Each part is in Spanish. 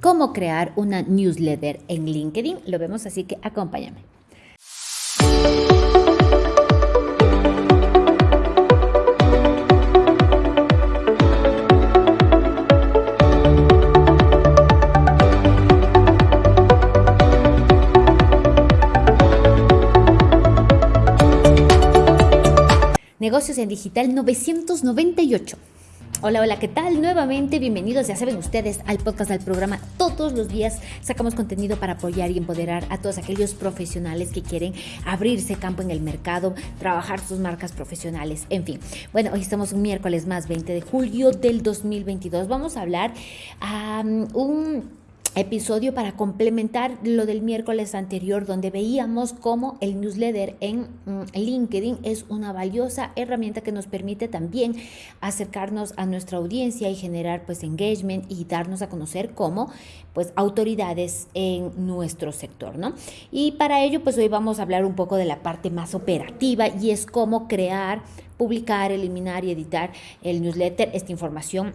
cómo crear una newsletter en LinkedIn. Lo vemos así que acompáñame. Negocios en Digital 998. Hola, hola, ¿qué tal? Nuevamente, bienvenidos, ya saben ustedes, al podcast del programa. Todos los días sacamos contenido para apoyar y empoderar a todos aquellos profesionales que quieren abrirse campo en el mercado, trabajar sus marcas profesionales, en fin. Bueno, hoy estamos un miércoles más, 20 de julio del 2022. Vamos a hablar a un episodio para complementar lo del miércoles anterior donde veíamos cómo el newsletter en mm, LinkedIn es una valiosa herramienta que nos permite también acercarnos a nuestra audiencia y generar pues engagement y darnos a conocer como pues autoridades en nuestro sector, ¿no? Y para ello pues hoy vamos a hablar un poco de la parte más operativa y es cómo crear, publicar, eliminar y editar el newsletter, esta información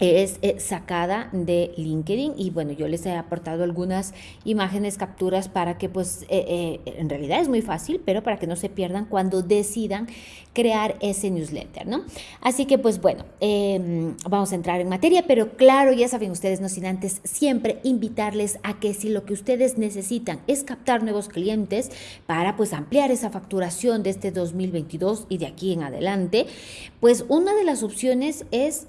es eh, sacada de LinkedIn y bueno, yo les he aportado algunas imágenes, capturas para que pues eh, eh, en realidad es muy fácil, pero para que no se pierdan cuando decidan crear ese newsletter, ¿no? Así que pues bueno, em, vamos a entrar en materia, pero claro, ya saben ustedes, no sin antes siempre invitarles a que si lo que ustedes necesitan es captar nuevos clientes para pues ampliar esa facturación de este 2022 y de aquí en adelante, pues una de las opciones es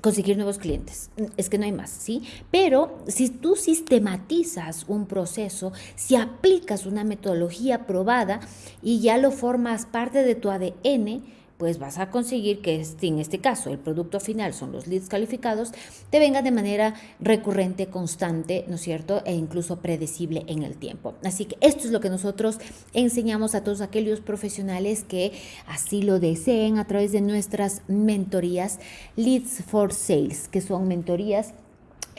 conseguir nuevos clientes. Es que no hay más, ¿sí? Pero si tú sistematizas un proceso, si aplicas una metodología probada y ya lo formas parte de tu ADN, pues vas a conseguir que en este caso el producto final son los leads calificados, te vengan de manera recurrente, constante, ¿no es cierto? E incluso predecible en el tiempo. Así que esto es lo que nosotros enseñamos a todos aquellos profesionales que así lo deseen a través de nuestras mentorías Leads for Sales, que son mentorías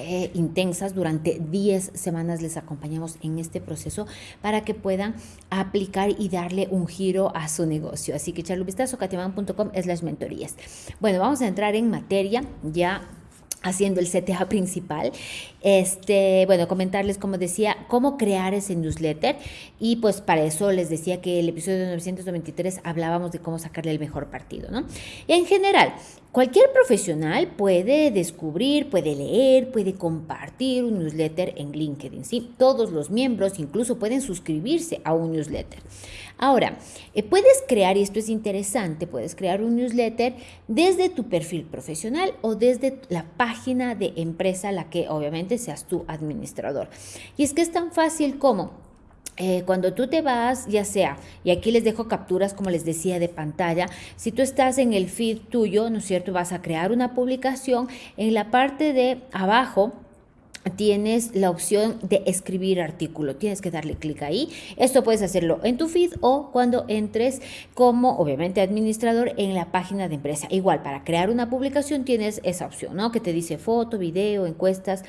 eh, intensas. Durante 10 semanas les acompañamos en este proceso para que puedan aplicar y darle un giro a su negocio. Así que echarle un vistazo, es las mentorías. Bueno, vamos a entrar en materia ya haciendo el CTA principal. Este, bueno, comentarles, como decía, cómo crear ese newsletter. Y pues para eso les decía que el episodio 923 hablábamos de cómo sacarle el mejor partido, ¿no? Y en general, cualquier profesional puede descubrir, puede leer, puede compartir un newsletter en LinkedIn, ¿sí? Todos los miembros incluso pueden suscribirse a un newsletter. Ahora, eh, puedes crear, y esto es interesante, puedes crear un newsletter desde tu perfil profesional o desde la página de empresa, la que obviamente seas tu administrador. Y es que es tan fácil como eh, cuando tú te vas, ya sea, y aquí les dejo capturas, como les decía, de pantalla, si tú estás en el feed tuyo, ¿no es cierto? Vas a crear una publicación en la parte de abajo tienes la opción de escribir artículo. Tienes que darle clic ahí. Esto puedes hacerlo en tu feed o cuando entres como, obviamente, administrador en la página de empresa. Igual, para crear una publicación tienes esa opción, ¿no? Que te dice foto, video, encuestas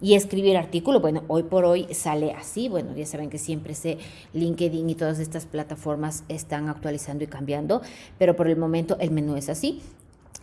y escribir artículo. Bueno, hoy por hoy sale así. Bueno, ya saben que siempre se LinkedIn y todas estas plataformas están actualizando y cambiando, pero por el momento el menú es así.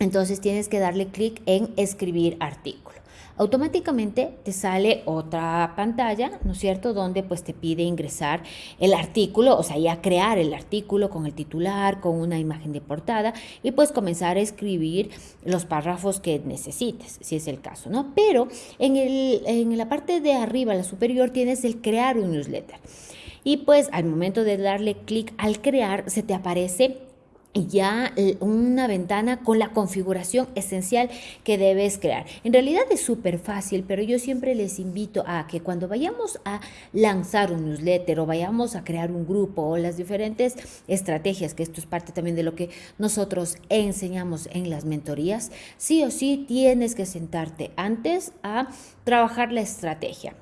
Entonces tienes que darle clic en escribir artículo automáticamente te sale otra pantalla, ¿no es cierto?, donde pues te pide ingresar el artículo, o sea, ya crear el artículo con el titular, con una imagen de portada y pues comenzar a escribir los párrafos que necesites, si es el caso, ¿no? Pero en, el, en la parte de arriba, la superior, tienes el crear un newsletter. Y pues al momento de darle clic al crear, se te aparece ya una ventana con la configuración esencial que debes crear. En realidad es súper fácil, pero yo siempre les invito a que cuando vayamos a lanzar un newsletter o vayamos a crear un grupo o las diferentes estrategias, que esto es parte también de lo que nosotros enseñamos en las mentorías, sí o sí tienes que sentarte antes a trabajar la estrategia.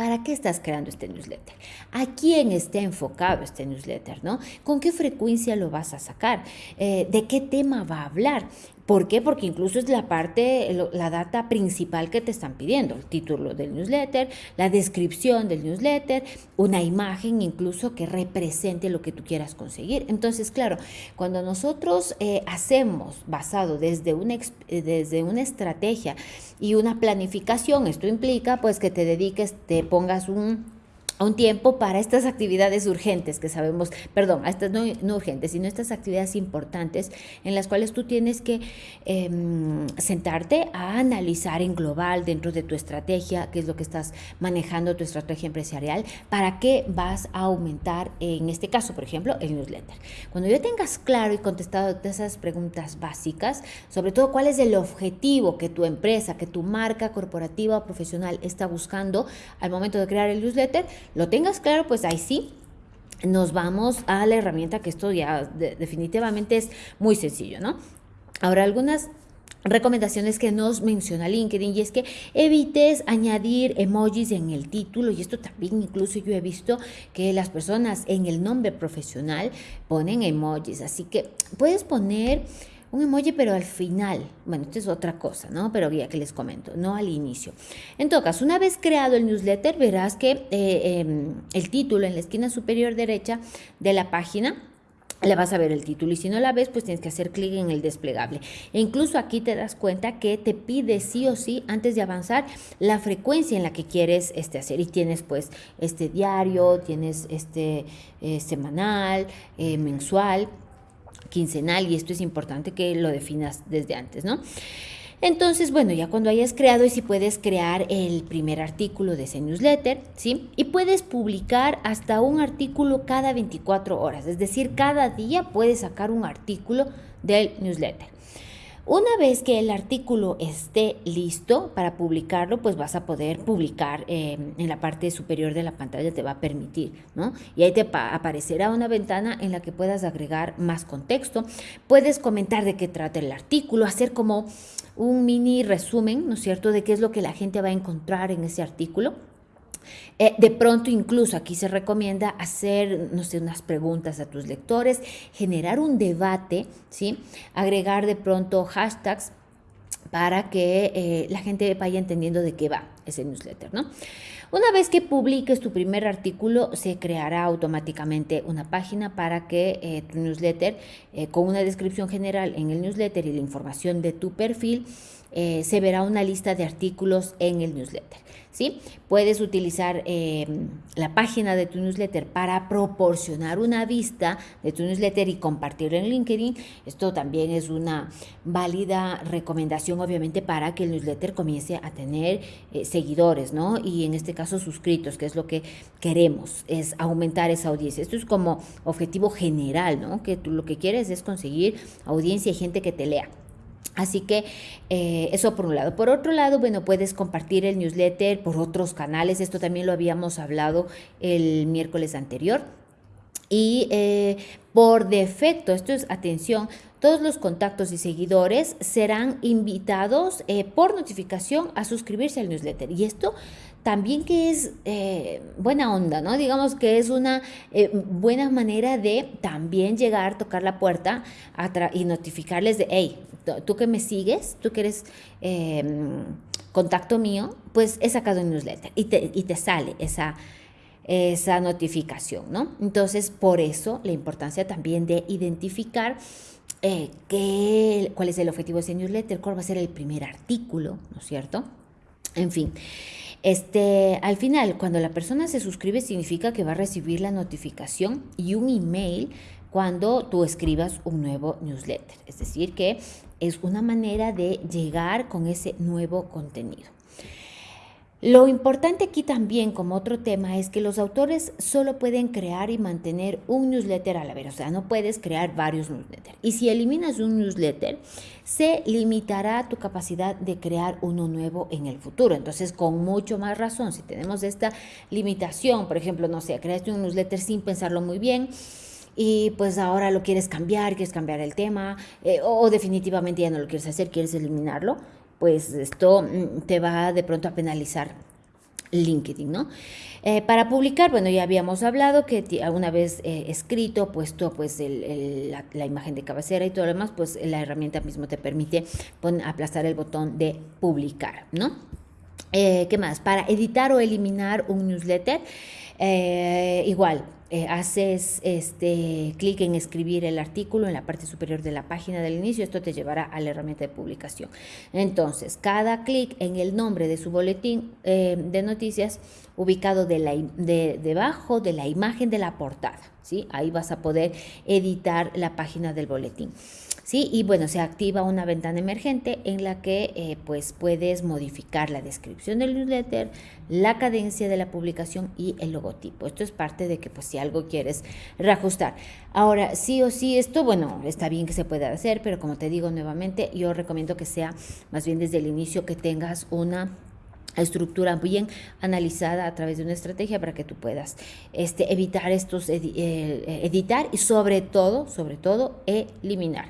¿Para qué estás creando este newsletter? ¿A quién está enfocado este newsletter? ¿no? ¿Con qué frecuencia lo vas a sacar? Eh, ¿De qué tema va a hablar? ¿Por qué? Porque incluso es la parte, la data principal que te están pidiendo, el título del newsletter, la descripción del newsletter, una imagen incluso que represente lo que tú quieras conseguir. Entonces, claro, cuando nosotros eh, hacemos basado desde una, eh, desde una estrategia y una planificación, esto implica pues que te dediques, te pongas un un tiempo para estas actividades urgentes que sabemos, perdón, estas no, urgentes, sino estas actividades importantes en las cuales tú tienes que em, sentarte a analizar en global dentro de tu estrategia, qué es lo que estás manejando, tu estrategia empresarial, para qué vas a aumentar, en este caso, por ejemplo, el newsletter. Cuando ya tengas claro y contestado esas preguntas básicas, sobre todo cuál es el objetivo que tu empresa, que tu marca corporativa o profesional está buscando al momento de crear el newsletter, lo tengas claro, pues ahí sí, nos vamos a la herramienta que esto ya definitivamente es muy sencillo, ¿no? Ahora, algunas recomendaciones que nos menciona LinkedIn y es que evites añadir emojis en el título y esto también incluso yo he visto que las personas en el nombre profesional ponen emojis, así que puedes poner un emoji, pero al final. Bueno, esto es otra cosa, ¿no? Pero ya que les comento, no al inicio. En todo una vez creado el newsletter, verás que eh, em, el título en la esquina superior derecha de la página le vas a ver el título y si no la ves pues tienes que hacer clic en el desplegable e incluso aquí te das cuenta que te pide sí o sí antes de avanzar la frecuencia en la que quieres este hacer y tienes pues este diario tienes este eh, semanal eh, mensual quincenal y esto es importante que lo definas desde antes, ¿no? Entonces, bueno, ya cuando hayas creado y si puedes crear el primer artículo de ese newsletter, ¿sí? Y puedes publicar hasta un artículo cada 24 horas, es decir, cada día puedes sacar un artículo del newsletter. Una vez que el artículo esté listo para publicarlo, pues vas a poder publicar em, en la parte superior de la pantalla, te va a permitir, ¿no? Y ahí te aparecerá una ventana en la que puedas agregar más contexto. Puedes comentar de qué trata el artículo, hacer como un mini resumen, ¿no es cierto?, de qué es lo que la gente va a encontrar en ese artículo. Eh, de pronto incluso aquí se recomienda hacer, no sé, unas preguntas a tus lectores, generar un debate, ¿sí? Agregar de pronto hashtags para que eh, la gente vaya entendiendo de qué va ese newsletter, ¿no? Una vez que publiques tu primer artículo, se creará automáticamente una página para que eh, tu newsletter, con una descripción general en el newsletter y la información de tu perfil, se verá una lista de artículos en el newsletter. ¿sí? Puedes utilizar eh, la página de tu newsletter para proporcionar una vista de tu newsletter y compartirlo en LinkedIn. Esto también es una válida recomendación, obviamente, para que el newsletter comience a tener eh, seguidores, ¿no? Y en este caso suscritos, que es lo que queremos, es aumentar esa audiencia. Esto es como objetivo general, ¿no? Que tú lo que quieres es conseguir audiencia y gente que te lea. Así que eh, eso por un lado. Por otro lado, bueno, puedes compartir el newsletter por otros canales. Esto también lo habíamos hablado el miércoles anterior. Y eh, por defecto, esto es atención, todos los contactos y seguidores serán invitados eh, por notificación a suscribirse al newsletter. Y esto también que es buena onda, ¿no? Digamos que es una buena manera de también llegar, tocar la puerta y notificarles de, hey, tú que me sigues, tú que eres em, contacto mío, pues he sacado un newsletter y te, y te sale esa, esa notificación, ¿no? Entonces, por eso la importancia también de identificar eh, qué, cuál es el objetivo de ese newsletter, cuál va a ser el primer artículo, ¿no es cierto? En fin. Este, al final, cuando la persona se suscribe, significa que va a recibir la notificación y un email cuando tú escribas un nuevo newsletter. Es decir, que es una manera de llegar con ese nuevo contenido. Lo importante aquí también como otro tema es que los autores solo pueden crear y mantener un newsletter a la vez, o sea, no puedes crear varios newsletters. Y si eliminas un newsletter, se limitará tu capacidad de crear uno nuevo en el futuro. Entonces, con mucho más razón, si tenemos esta limitación, por ejemplo, no sé, creaste un newsletter sin pensarlo muy bien, y pues ahora lo quieres cambiar, quieres cambiar el tema eh, o definitivamente ya no lo quieres hacer, quieres eliminarlo, pues esto mm, te va de pronto a penalizar LinkedIn, ¿no? Eh, para publicar, bueno, ya habíamos hablado que una vez eh, escrito, puesto pues la, imagen de cabecera y todo lo demás, pues la herramienta mismo te permite aplastar el botón de publicar, ¿no? Eh, ¿Qué más? Para editar o eliminar un newsletter, igual, eh, haces este clic en escribir el artículo en la parte superior de la página del inicio, esto te llevará a la herramienta de publicación. Entonces, cada clic en el nombre de su boletín eh, de noticias ubicado de la, de, debajo de la imagen de la portada, ¿sí? Ahí vas a poder editar la página del boletín. ¿sí? Y bueno, se activa una ventana emergente en la que eh, pues puedes modificar la descripción del newsletter, la cadencia de la publicación y el logotipo. Esto es parte de que pues si algo quieres reajustar. Ahora, sí o sí, esto, bueno, está bien que se pueda hacer, pero como te digo nuevamente, yo recomiendo que sea más bien desde el inicio que tengas una estructura bien analizada a través de una estrategia para que tú puedas este, evitar estos, eh, editar y sobre todo, sobre todo, eliminar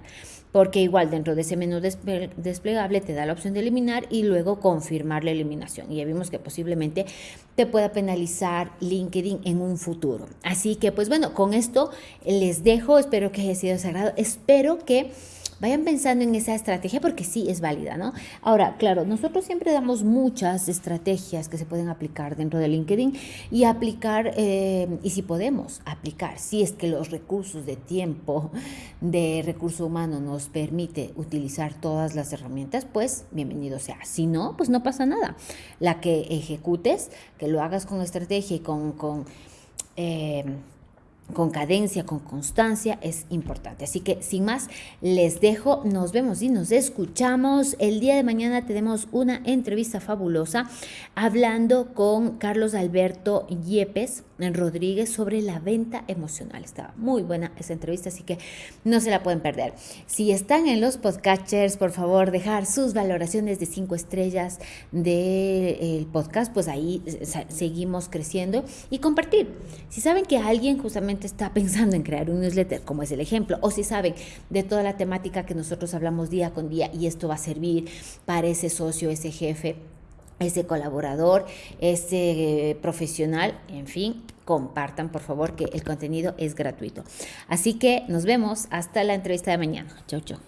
porque igual dentro de ese menú desplegable te da la opción de eliminar y luego confirmar la eliminación. Y ya vimos que posiblemente te pueda penalizar LinkedIn en un futuro. Así que pues bueno, con esto les dejo, espero que haya sido sagrado, espero que vayan pensando en esa estrategia porque sí es válida, ¿no? Ahora, claro, nosotros siempre damos muchas estrategias que se pueden aplicar dentro de LinkedIn y aplicar, eh, y si podemos aplicar, si es que los recursos de tiempo, de recurso humano nos permite utilizar todas las herramientas, pues bienvenido sea. Si no, pues no pasa nada. La que ejecutes, que lo hagas con estrategia y con... con eh, con cadencia, con constancia, es importante. Así que sin más, les dejo, nos vemos y nos escuchamos. El día de mañana tenemos una entrevista fabulosa hablando con Carlos Alberto Yepes Rodríguez sobre la venta emocional. Estaba muy buena esa entrevista, así que no se la pueden perder. Si están en los podcasters, por favor, dejar sus valoraciones de cinco estrellas del podcast, pues ahí seguimos creciendo y compartir. Si saben que alguien justamente está pensando en crear un newsletter, como es el ejemplo, o si saben de toda la temática que nosotros hablamos día con día y esto va a servir para ese socio, ese jefe, ese colaborador, ese profesional, en fin, compartan por favor que el contenido es gratuito. Así que nos vemos hasta la entrevista de mañana. Chau, chau.